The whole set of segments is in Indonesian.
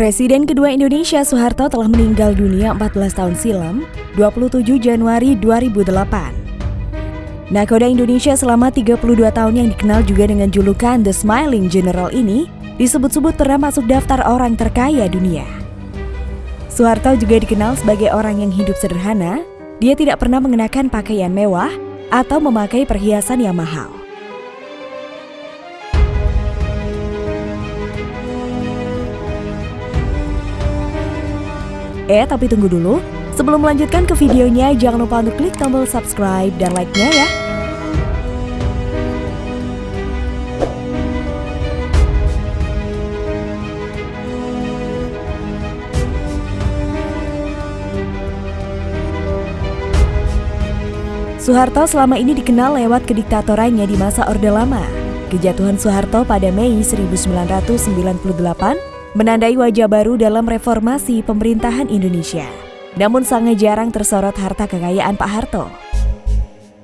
Presiden kedua Indonesia Soeharto telah meninggal dunia 14 tahun silam, 27 Januari 2008. Nakoda Indonesia selama 32 tahun yang dikenal juga dengan julukan The Smiling General ini disebut-sebut pernah masuk daftar orang terkaya dunia. Soeharto juga dikenal sebagai orang yang hidup sederhana, dia tidak pernah mengenakan pakaian mewah atau memakai perhiasan yang mahal. Eh, tapi tunggu dulu. Sebelum melanjutkan ke videonya, jangan lupa untuk klik tombol subscribe dan like-nya ya. Soeharto selama ini dikenal lewat kediktatorannya di masa Orde Lama. Kejatuhan Soeharto pada Mei 1998 menandai wajah baru dalam reformasi pemerintahan Indonesia. Namun sangat jarang tersorot harta kekayaan Pak Harto.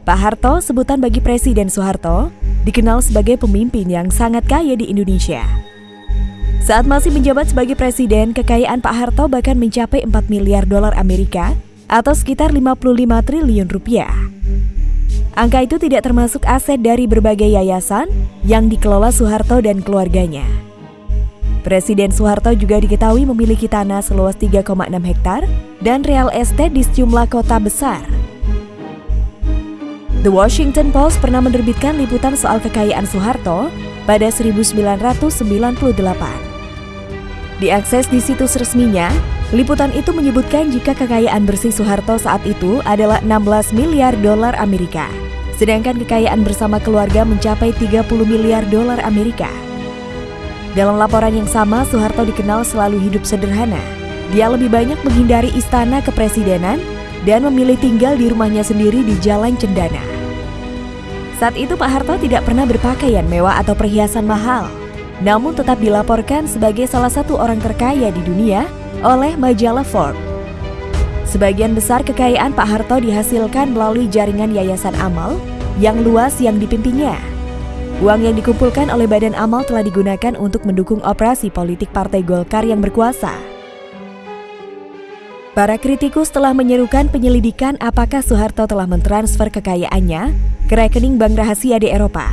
Pak Harto, sebutan bagi Presiden Soeharto, dikenal sebagai pemimpin yang sangat kaya di Indonesia. Saat masih menjabat sebagai presiden, kekayaan Pak Harto bahkan mencapai 4 miliar dolar Amerika atau sekitar 55 triliun rupiah. Angka itu tidak termasuk aset dari berbagai yayasan yang dikelola Soeharto dan keluarganya. Presiden Soeharto juga diketahui memiliki tanah seluas 3,6 hektar dan real estate di sejumlah kota besar. The Washington Post pernah menerbitkan liputan soal kekayaan Soeharto pada 1998. Diakses di situs resminya, liputan itu menyebutkan jika kekayaan bersih Soeharto saat itu adalah 16 miliar dolar Amerika, sedangkan kekayaan bersama keluarga mencapai 30 miliar dolar Amerika. Dalam laporan yang sama, Soeharto dikenal selalu hidup sederhana. Dia lebih banyak menghindari istana kepresidenan dan memilih tinggal di rumahnya sendiri di Jalan Cendana. Saat itu Pak Harto tidak pernah berpakaian mewah atau perhiasan mahal, namun tetap dilaporkan sebagai salah satu orang terkaya di dunia oleh majalah Forbes. Sebagian besar kekayaan Pak Harto dihasilkan melalui jaringan yayasan amal yang luas yang dipimpinnya. Uang yang dikumpulkan oleh Badan Amal telah digunakan untuk mendukung operasi politik Partai Golkar yang berkuasa. Para kritikus telah menyerukan penyelidikan apakah Soeharto telah mentransfer kekayaannya ke rekening bank rahasia di Eropa.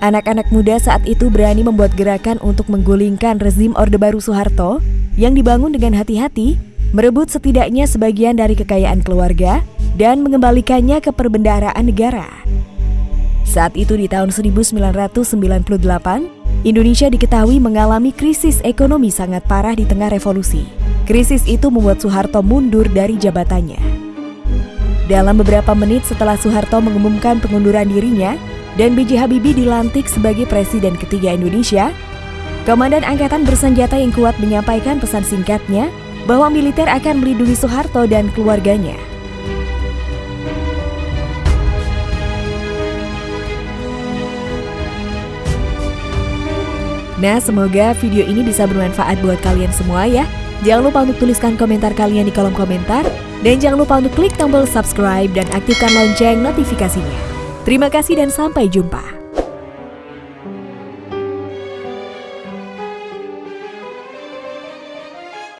Anak-anak muda saat itu berani membuat gerakan untuk menggulingkan rezim Orde Baru Soeharto yang dibangun dengan hati-hati, merebut setidaknya sebagian dari kekayaan keluarga, dan mengembalikannya ke perbendaharaan negara. Saat itu di tahun 1998, Indonesia diketahui mengalami krisis ekonomi sangat parah di tengah revolusi. Krisis itu membuat Soeharto mundur dari jabatannya. Dalam beberapa menit setelah Soeharto mengumumkan pengunduran dirinya dan B.J. Habibie dilantik sebagai presiden ketiga Indonesia, Komandan Angkatan Bersenjata yang kuat menyampaikan pesan singkatnya bahwa militer akan melindungi Soeharto dan keluarganya. Nah, semoga video ini bisa bermanfaat buat kalian semua ya. Jangan lupa untuk tuliskan komentar kalian di kolom komentar. Dan jangan lupa untuk klik tombol subscribe dan aktifkan lonceng notifikasinya. Terima kasih dan sampai jumpa.